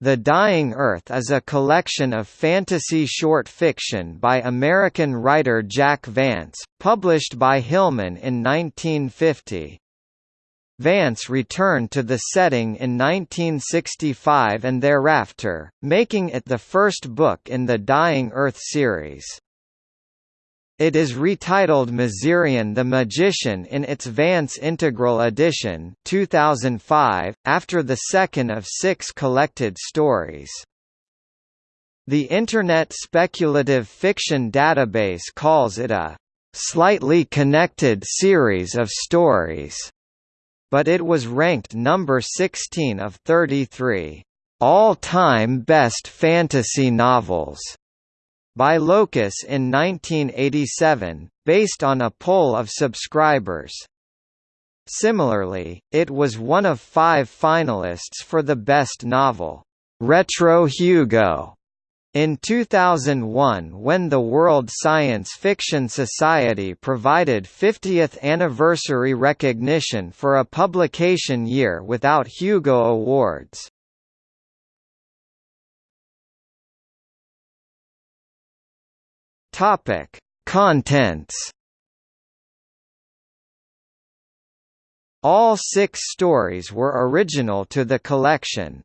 The Dying Earth is a collection of fantasy short fiction by American writer Jack Vance, published by Hillman in 1950. Vance returned to the setting in 1965 and thereafter, making it the first book in the Dying Earth series. It is retitled Mazirian the Magician in its Vance Integral Edition 2005, after the second of six collected stories. The Internet Speculative Fiction Database calls it a slightly connected series of stories, but it was ranked number 16 of 33 all-time best fantasy novels by Locus in 1987, based on a poll of subscribers. Similarly, it was one of five finalists for the Best Novel, Retro Hugo, in 2001 when the World Science Fiction Society provided 50th anniversary recognition for a publication year without Hugo Awards. Topic: Contents. All six stories were original to the collection.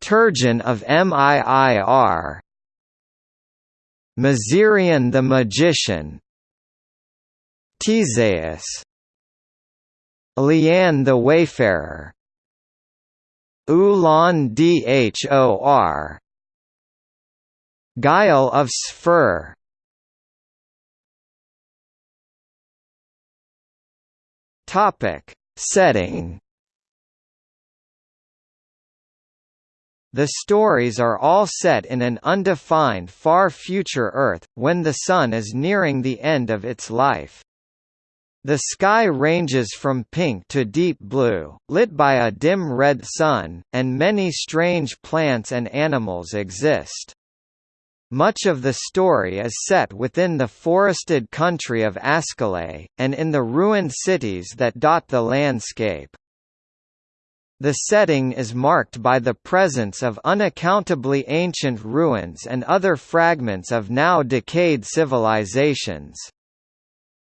Turjan of MIIR Mazirian the Magician. T'sais. Liane the Wayfarer. Ulan Dhor Guyal of Sfere Topic Setting The stories are all set in an undefined far future Earth, when the Sun is nearing the end of its life. The sky ranges from pink to deep blue, lit by a dim red sun, and many strange plants and animals exist. Much of the story is set within the forested country of Ascolais, and in the ruined cities that dot the landscape. The setting is marked by the presence of unaccountably ancient ruins and other fragments of now decayed civilizations.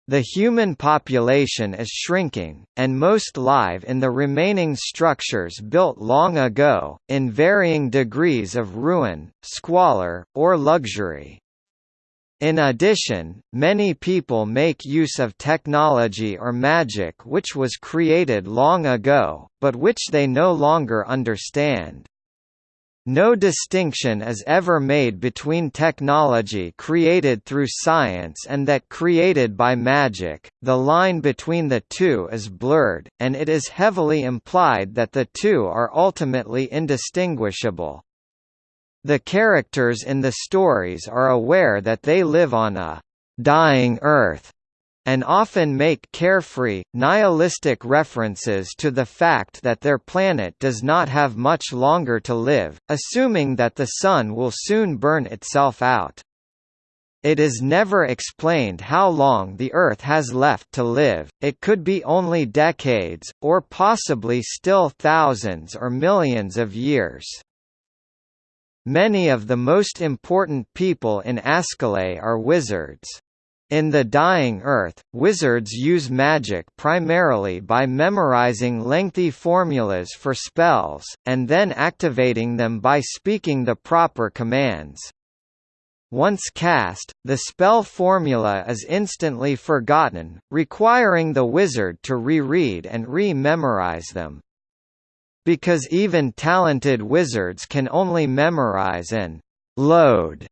The human population is shrinking, and most live in the remaining structures built long ago, in varying degrees of ruin, squalor, or luxury. In addition, many people make use of technology or magic which was created long ago, but which they no longer understand. No distinction is ever made between technology created through science and that created by magic, the line between the two is blurred, and it is heavily implied that the two are ultimately indistinguishable. The characters in the stories are aware that they live on a «dying Earth» and often make carefree, nihilistic references to the fact that their planet does not have much longer to live, assuming that the Sun will soon burn itself out. It is never explained how long the Earth has left to live, it could be only decades, or possibly still thousands or millions of years. Many of the most important people in Ascolais are wizards. In The Dying Earth, wizards use magic primarily by memorizing lengthy formulas for spells, and then activating them by speaking the proper commands. Once cast, the spell formula is instantly forgotten, requiring the wizard to reread and re-memorize them. Because even talented wizards can only memorize and load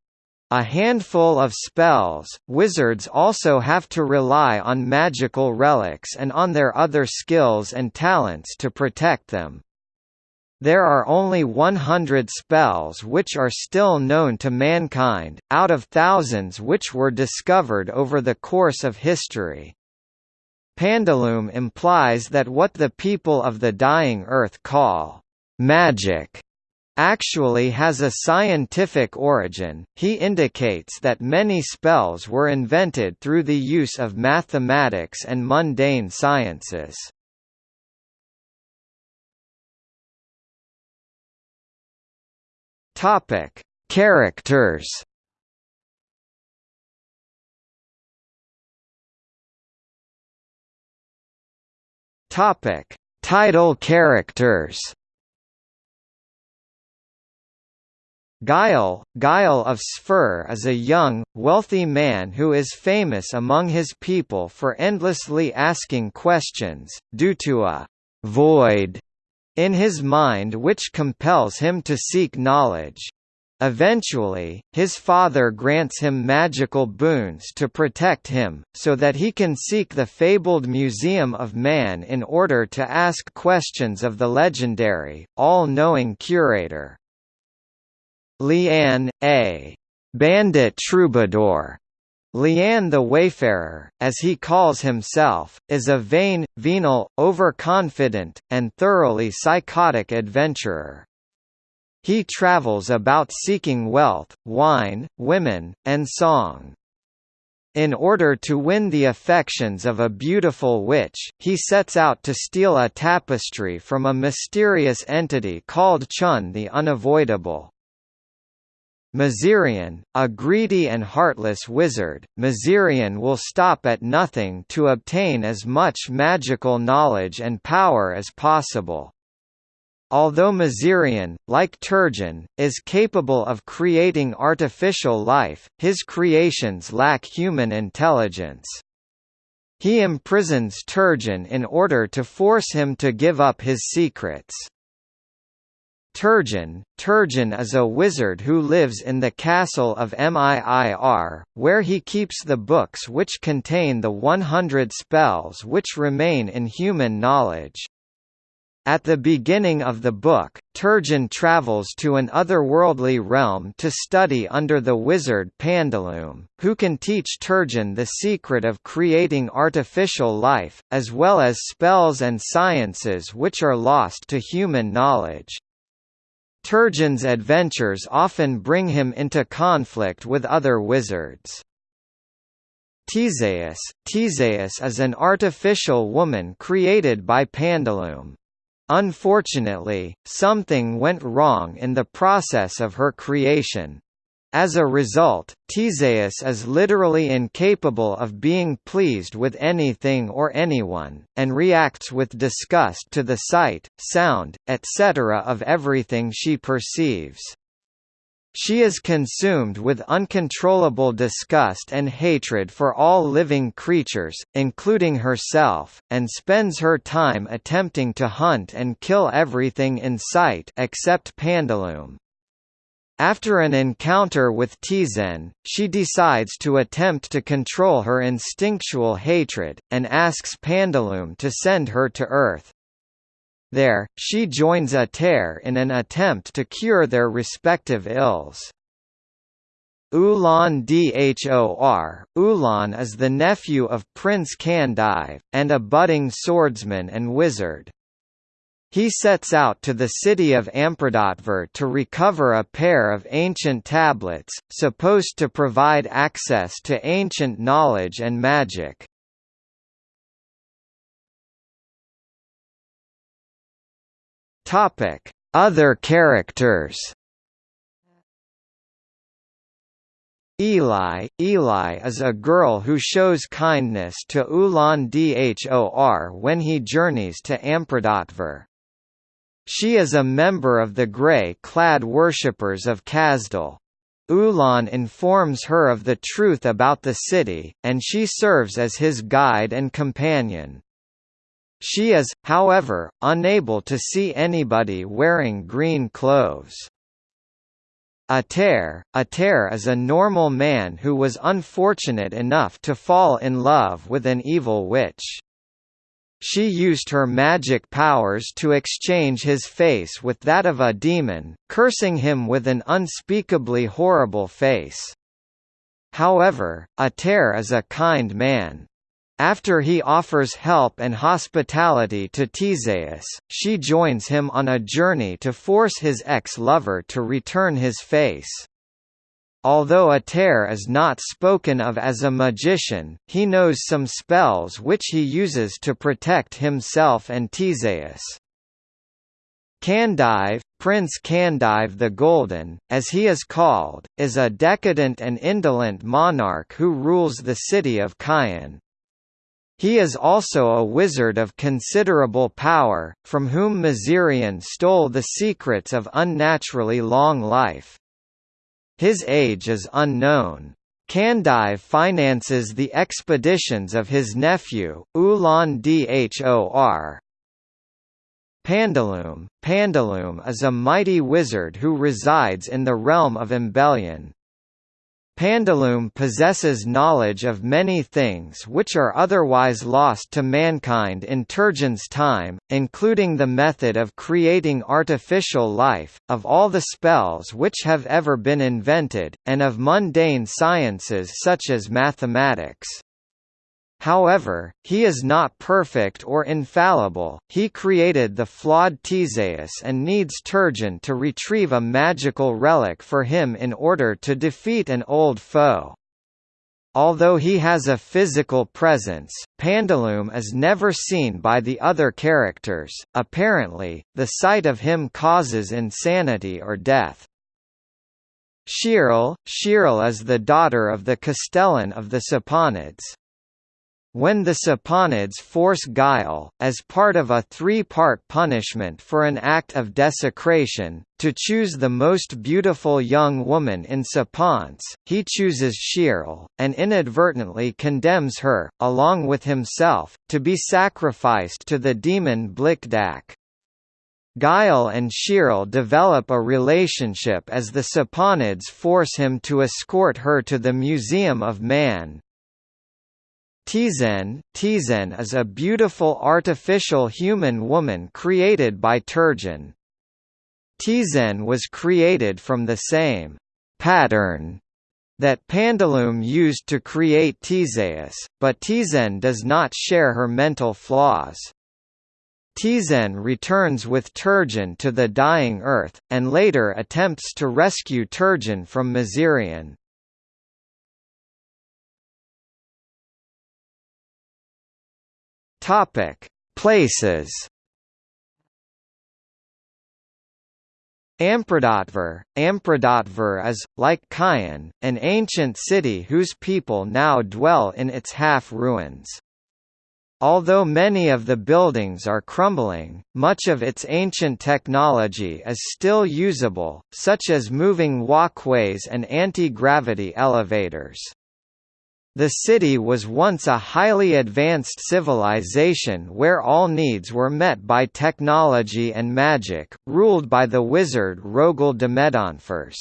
a handful of spells, wizards also have to rely on magical relics and on their other skills and talents to protect them. There are only 100 spells which are still known to mankind, out of thousands which were discovered over the course of history. Pandelume implies that what the people of the dying earth call magic actually has a scientific origin, he indicates that many spells were invented through the use of mathematics and mundane sciences. Topic: Characters. Topic: Title characters. Guyal, Guyal of Sfere is a young, wealthy man who is famous among his people for endlessly asking questions, due to a «void» in his mind which compels him to seek knowledge. Eventually, his father grants him magical boons to protect him, so that he can seek the fabled Museum of Man in order to ask questions of the legendary, all-knowing curator. Liane, a bandit troubadour. Liane the Wayfarer, as he calls himself, is a vain, venal, overconfident, and thoroughly psychotic adventurer. He travels about seeking wealth, wine, women, and song. In order to win the affections of a beautiful witch, he sets out to steal a tapestry from a mysterious entity called Chun the Unavoidable. Mazirian, a greedy and heartless wizard, Mazirian will stop at nothing to obtain as much magical knowledge and power as possible. Although Mazirian, like Turjan, is capable of creating artificial life, his creations lack human intelligence. He imprisons Turjan in order to force him to give up his secrets. Turjan Turjan is a wizard who lives in the castle of Miir, where he keeps the books which contain the 100 spells which remain in human knowledge. At the beginning of the book, Turjan travels to an otherworldly realm to study under the wizard Pandelume, who can teach Turjan the secret of creating artificial life, as well as spells and sciences which are lost to human knowledge. Turjan's adventures often bring him into conflict with other wizards. T'sais T'sais is an artificial woman created by Pandelume. Unfortunately, something went wrong in the process of her creation, as a result, T'sais is literally incapable of being pleased with anything or anyone, and reacts with disgust to the sight, sound, etc. of everything she perceives. She is consumed with uncontrollable disgust and hatred for all living creatures, including herself, and spends her time attempting to hunt and kill everything in sight except Pandelume. After an encounter with T'sain, she decides to attempt to control her instinctual hatred, and asks Pandelume to send her to Earth. There, she joins Etarr in an attempt to cure their respective ills. Ulan Dhor Ulan is the nephew of Prince Kandive, and a budding swordsman and wizard. He sets out to the city of Ampridatvir to recover a pair of ancient tablets, supposed to provide access to ancient knowledge and magic. Other characters Elai Elai is a girl who shows kindness to Ulan Dhor when he journeys to Ampridatvir. She is a member of the grey-clad worshippers of Cazdal. Ulan informs her of the truth about the city, and she serves as his guide and companion. She is, however, unable to see anybody wearing green clothes. Etarr, Etarr is a normal man who was unfortunate enough to fall in love with an evil witch. She used her magic powers to exchange his face with that of a demon, cursing him with an unspeakably horrible face. However, Etarr is a kind man. After he offers help and hospitality to T'sais, she joins him on a journey to force his ex-lover to return his face. Although Etarr is not spoken of as a magician, he knows some spells which he uses to protect himself and T'sais. Kandive Prince Kandive the Golden, as he is called, is a decadent and indolent monarch who rules the city of Kaiin. He is also a wizard of considerable power, from whom Mazirian stole the secrets of unnaturally long life. His age is unknown. Kandive finances the expeditions of his nephew, Ulan Dhor. Pandelume Pandelume is a mighty wizard who resides in the realm of Embelyon. Pandelume possesses knowledge of many things which are otherwise lost to mankind in Turjan's time, including the method of creating artificial life, of all the spells which have ever been invented, and of mundane sciences such as mathematics. However, he is not perfect or infallible, he created the flawed T'sais and needs Turjan to retrieve a magical relic for him in order to defeat an old foe. Although he has a physical presence, Pandelume is never seen by the other characters, apparently, the sight of him causes insanity or death. Shierl Shierl is the daughter of the Castellan of the Saponids. When the Saponids force Guyal, as part of a three-part punishment for an act of desecration, to choose the most beautiful young woman in Saponce, he chooses Shierl, and inadvertently condemns her, along with himself, to be sacrificed to the demon Blikdak. Guyal and Shierl develop a relationship as the Saponids force him to escort her to the Museum of Man, T'sain, T'sain is a beautiful artificial human woman created by Turjan. T'sain was created from the same pattern that Pandelume used to create T'sais, but T'sain does not share her mental flaws. T'sain returns with Turjan to the dying Earth, and later attempts to rescue Turjan from Mazirian. Topic: Places. Ampridatvir Ampridatvir is, like Kaiin, an ancient city whose people now dwell in its half-ruins. Although many of the buildings are crumbling, much of its ancient technology is still usable, such as moving walkways and anti-gravity elevators. The city was once a highly advanced civilization where all needs were met by technology and magic, ruled by the wizard Rogol Domedonfors.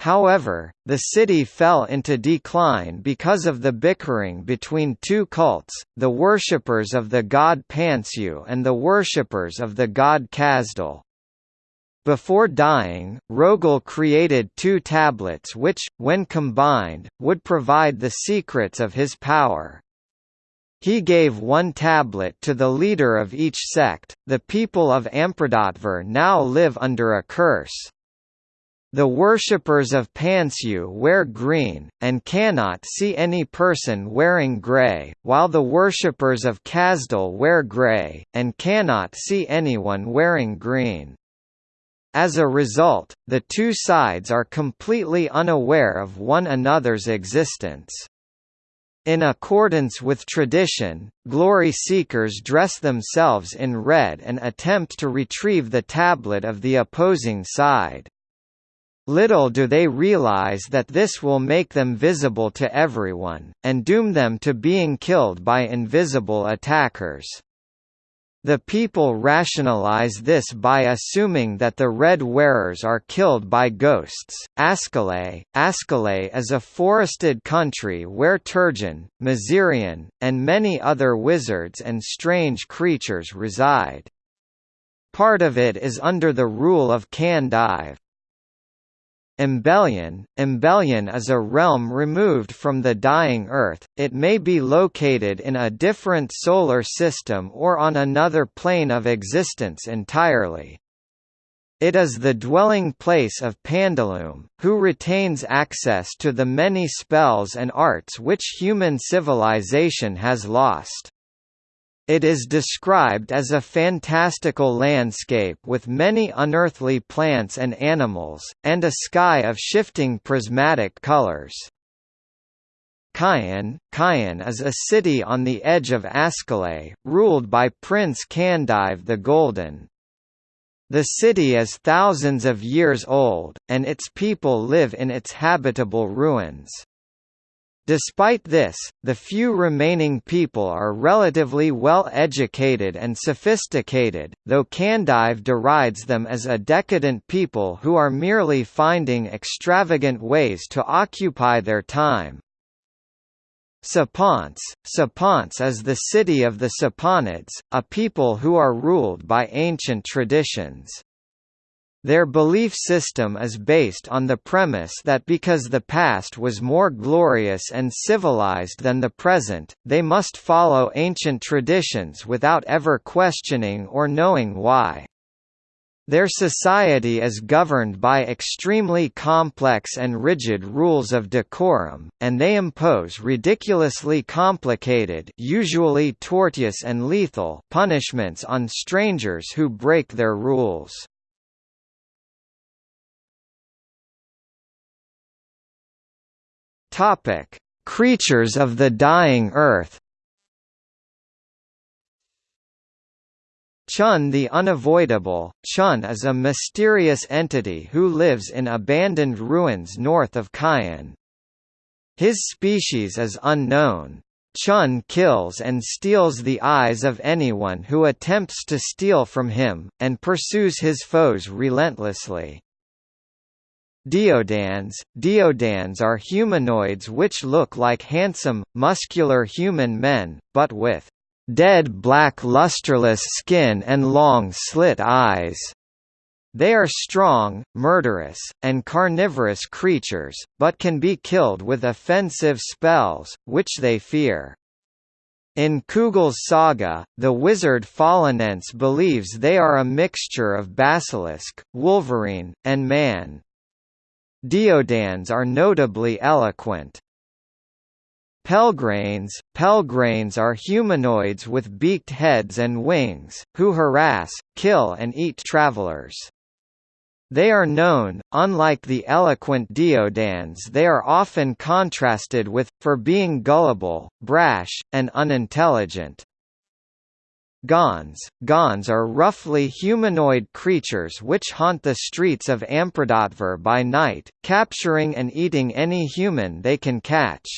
However, the city fell into decline because of the bickering between two cults, the worshippers of the god Pansiu and the worshippers of the god Cazdal. Before dying, Rogol created two tablets which, when combined, would provide the secrets of his power. He gave one tablet to the leader of each sect. The people of Ampridatvir now live under a curse. The worshippers of Pansiu wear green, and cannot see any person wearing grey, while the worshippers of Cazdal wear grey, and cannot see anyone wearing green. As a result, the two sides are completely unaware of one another's existence. In accordance with tradition, glory seekers dress themselves in red and attempt to retrieve the tablet of the opposing side. Little do they realize that this will make them visible to everyone, and doom them to being killed by invisible attackers. The people rationalize this by assuming that the red wearers are killed by ghosts. Ascolais Ascolais is a forested country where Turjan, Mazirian, and many other wizards and strange creatures reside. Part of it is under the rule of Kandive. Embelyon Embelyon is a realm removed from the dying Earth, it may be located in a different solar system or on another plane of existence entirely. It is the dwelling place of Pandelume, who retains access to the many spells and arts which human civilization has lost. It is described as a fantastical landscape with many unearthly plants and animals, and a sky of shifting prismatic colors. Kaiin, Kaiin is a city on the edge of Ascolais, ruled by Prince Kandive the Golden. The city is thousands of years old, and its people live in its habitable ruins. Despite this, the few remaining people are relatively well educated and sophisticated, though Kandive derides them as a decadent people who are merely finding extravagant ways to occupy their time. Saponce Saponce is the city of the Saponids, a people who are ruled by ancient traditions. Their belief system is based on the premise that because the past was more glorious and civilized than the present, they must follow ancient traditions without ever questioning or knowing why. Their society is governed by extremely complex and rigid rules of decorum, and they impose ridiculously complicated usually tortuous and lethal punishments on strangers who break their rules. Topic: Creatures of the Dying Earth. Chun the Unavoidable Chun is a mysterious entity who lives in abandoned ruins north of Kaiin. His species is unknown. Chun kills and steals the eyes of anyone who attempts to steal from him, and pursues his foes relentlessly. Deodands Deodands are humanoids which look like handsome, muscular human men, but with dead black lusterless skin and long slit eyes. They are strong, murderous, and carnivorous creatures, but can be killed with offensive spells, which they fear. In Cugel's saga, the wizard Falinense believes they are a mixture of basilisk, wolverine, and man. Deodands are notably eloquent. Pelgranes Pelgranes are humanoids with beaked heads and wings, who harass, kill and eat travelers. They are known, unlike the eloquent Deodands they are often contrasted with, for being gullible, brash, and unintelligent. Gauns Gauns are roughly humanoid creatures which haunt the streets of Ampridatvir by night, capturing and eating any human they can catch.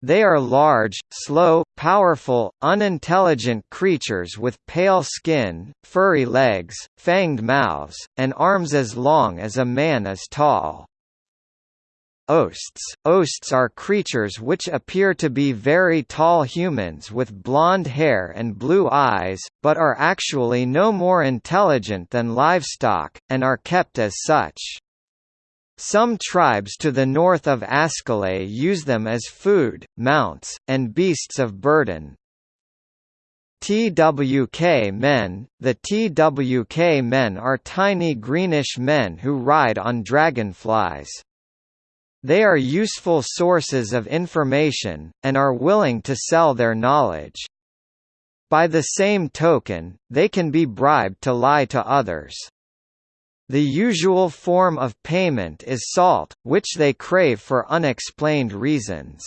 They are large, slow, powerful, unintelligent creatures with pale skin, furry legs, fanged mouths, and arms as long as a man is tall. Oasts Oasts are creatures which appear to be very tall humans with blonde hair and blue eyes, but are actually no more intelligent than livestock, and are kept as such. Some tribes to the north of Ascolais use them as food, mounts, and beasts of burden. TWK men The TWK men are tiny greenish men who ride on dragonflies. They are useful sources of information, and are willing to sell their knowledge. By the same token, they can be bribed to lie to others. The usual form of payment is salt, which they crave for unexplained reasons.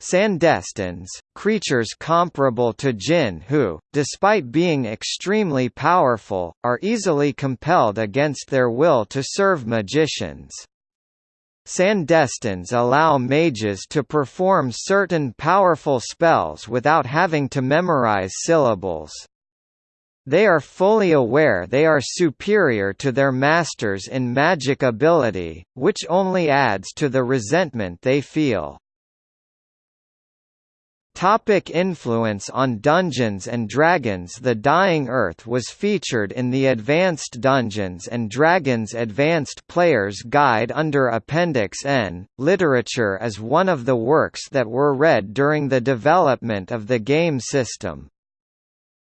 Sandestins, creatures comparable to jinn who, despite being extremely powerful, are easily compelled against their will to serve magicians. Sandestins allow mages to perform certain powerful spells without having to memorize syllables. They are fully aware they are superior to their masters in magic ability, which only adds to the resentment they feel. Topic influence on Dungeons & Dragons The Dying Earth was featured in the Advanced Dungeons & Dragons Advanced Player's Guide under Appendix N. Literature as one of the works that were read during the development of the game system.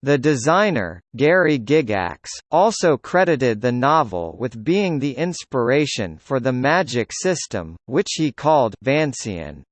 The designer, Gary Gygax, also credited the novel with being the inspiration for the magic system, which he called Vancian.